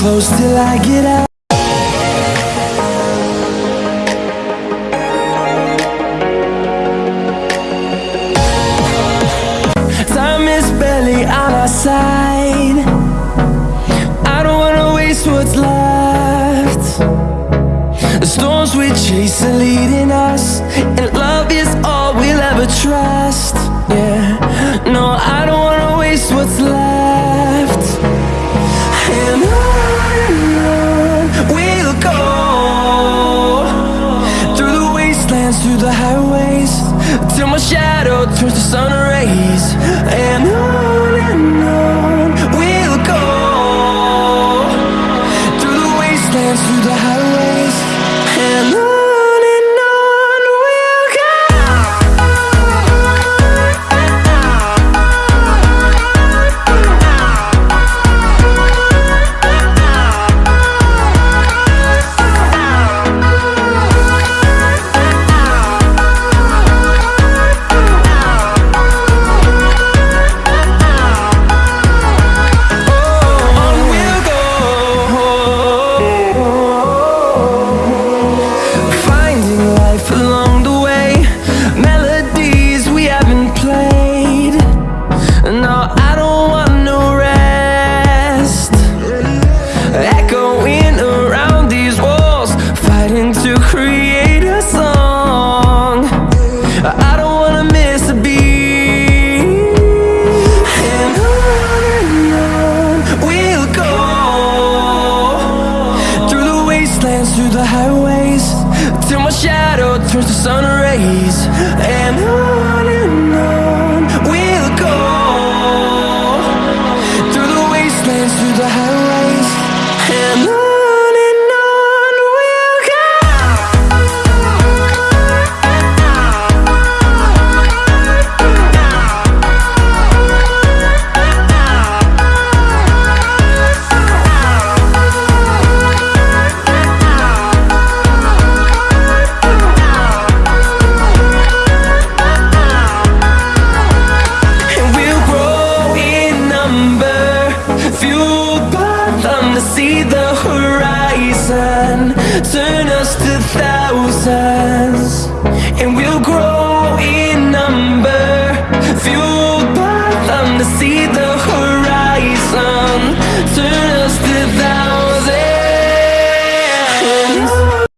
close till I get out. On our side. I don't wanna waste what's left. The storms we chase are leading us And love is dance through the highways. Till my shadow turns to sun rays dance through the highways. Till my shadow turns to sun rays. Turn us to thousands And we'll grow